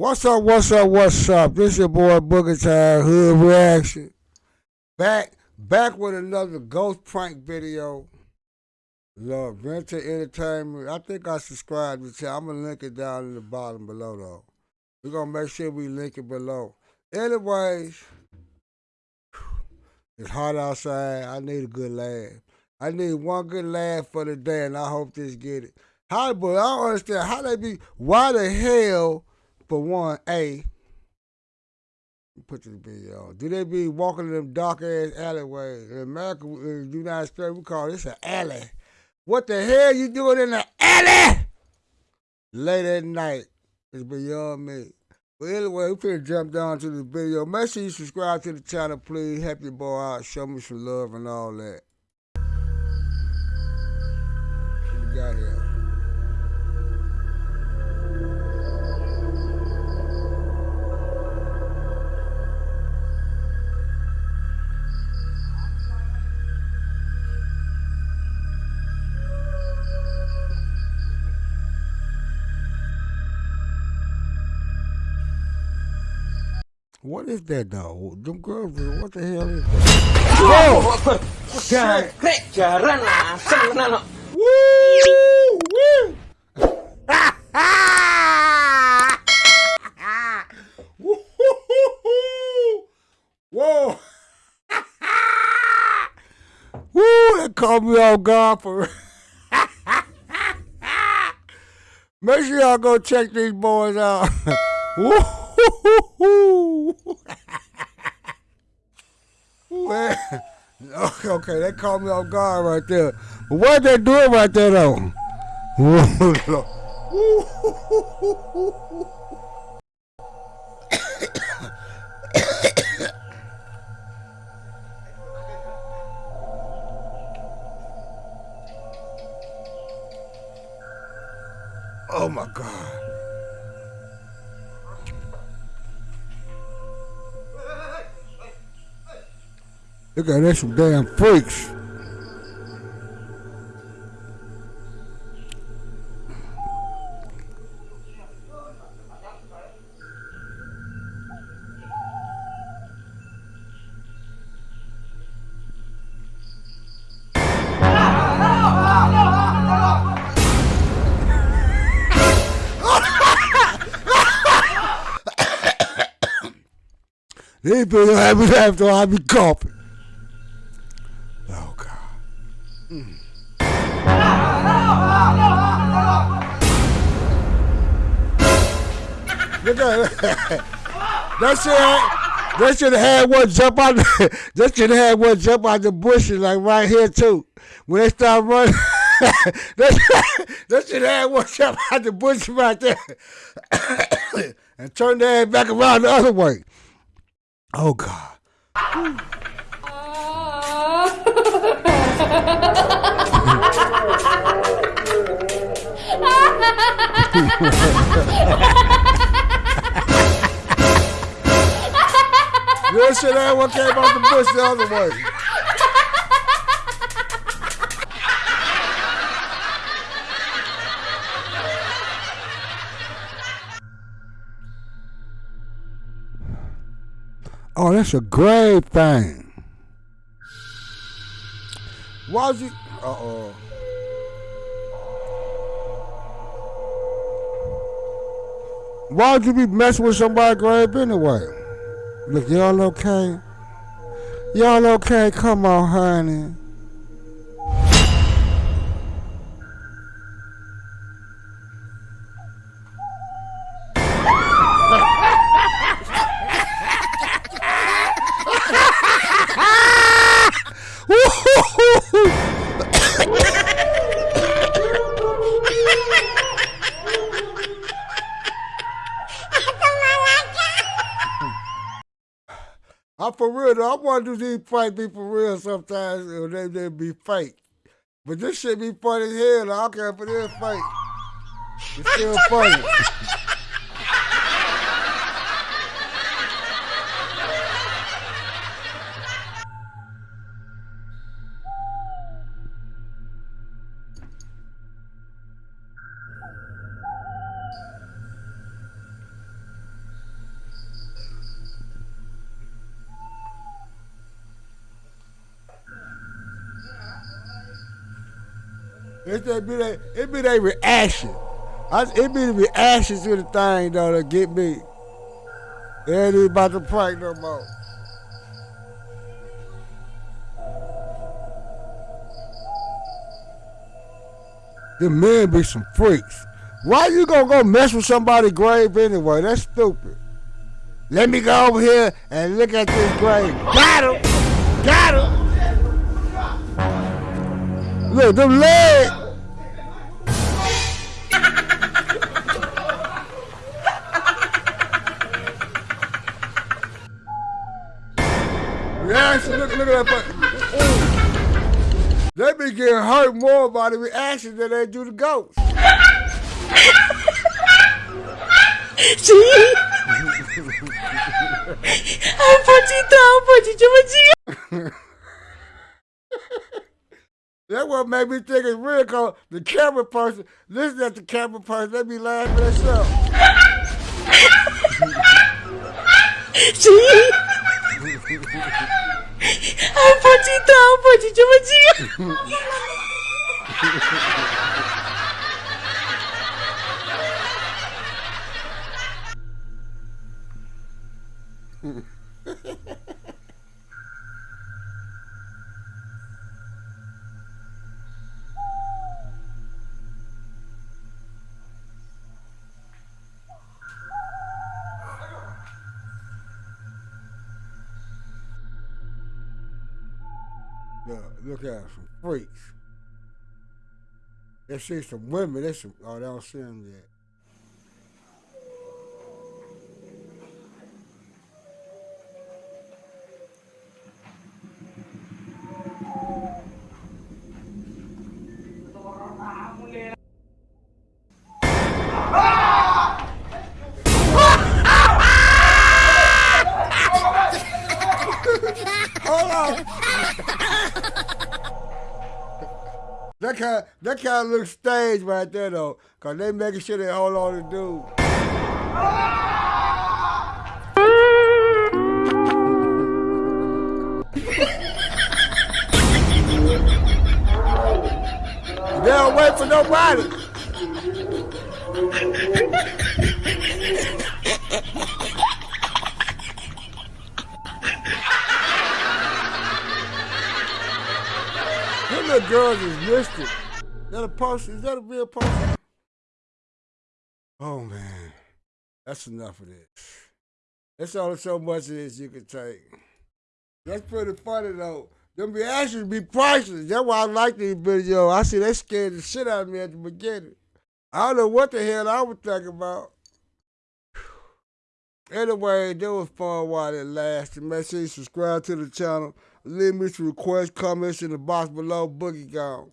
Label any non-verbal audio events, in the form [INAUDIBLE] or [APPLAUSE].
What's up, what's up, what's up? This your boy Booger Time Hood Reaction. Back back with another ghost prank video. Love Venture Entertainment. I think I subscribed to channel. I'm gonna link it down in the bottom below though. We're gonna make sure we link it below. Anyways, it's hot outside. I need a good laugh. I need one good laugh for the day, and I hope this get it. How, but I don't understand how they be. Why the hell? For one, A, put this video on. Do they be walking in them dark ass alleyways? In America, in the United States, we call this an alley. What the hell you doing in the alley? Late at night. It's beyond me. But anyway, we finna jump down to the video. Make sure you subscribe to the channel, please. Help your boy out. Show me some love and all that. What we got here? What is that though? Them girls, what the hell is that? Whoa! Jaran asem tenan Woo! [LAUGHS] Woo! Whoa! Woo! That caught me off guard for. [LAUGHS] Make sure y'all go check these boys out. [LAUGHS] Woo! Man, okay, they caught me off guard right there. What they doing right there though? oh my God. Look at that, some damn freaks. These people laughed or I be coughing. Look at that. That shit, that should have had one jump out. The, [LAUGHS] that should have had one jump out the bushes like right here too. When they start running, [LAUGHS] that, that should have had one jump out the bushes right there, [COUGHS] and turn their head back around the other way. Oh God. This shit ain't what came out the bush the other way. Oh, that's a great thing. Why'd you? Uh oh. Why'd you be messing with somebody grave anyway? Look, y'all okay? Y'all okay? Come on, honey. For real though. I want to do these fight be for real sometimes, or they, they be fake. But this shit be funny as hell. I don't care if it is fake. It's still funny. [LAUGHS] That be that it be that reaction. I, it be the reaction to the thing though that get me. It ain't even about the prank no more. The men be some freaks. Why you gonna go mess with somebody's grave anyway? That's stupid. Let me go over here and look at this grave. Got him! Got him! Look, them legs! Reaction, look, look at that. Ooh. They be getting hurt more by the reaction than they do the ghost. Sí. Ay, Pochito, Pochito, Pochito. That what made me think it's real cause the camera person, listen at the camera person, they be laughing at themselves. [LAUGHS] Sí. [LAUGHS] Ay, Pochito, Pochito, Pochito. Look, look at some freaks. They see some women, they some, oh, they don't see them yet. That kind, that kind of looks staged right there though, cause they making sure they hold on to dude. They don't wait for nobody. [LAUGHS] Them little girls is. Is that a person? Is that a real person? Oh man, that's enough of this. That's only so much of this you can take. That's pretty funny though. Them reactions be priceless. That's why I like these videos. I see they scared the shit out of me at the beginning. I don't know what the hell I was thinking about. Anyway, that was fun while it lasted. Make sure you subscribe to the channel. Leave me some requests, comments in the box below. Boogie gone.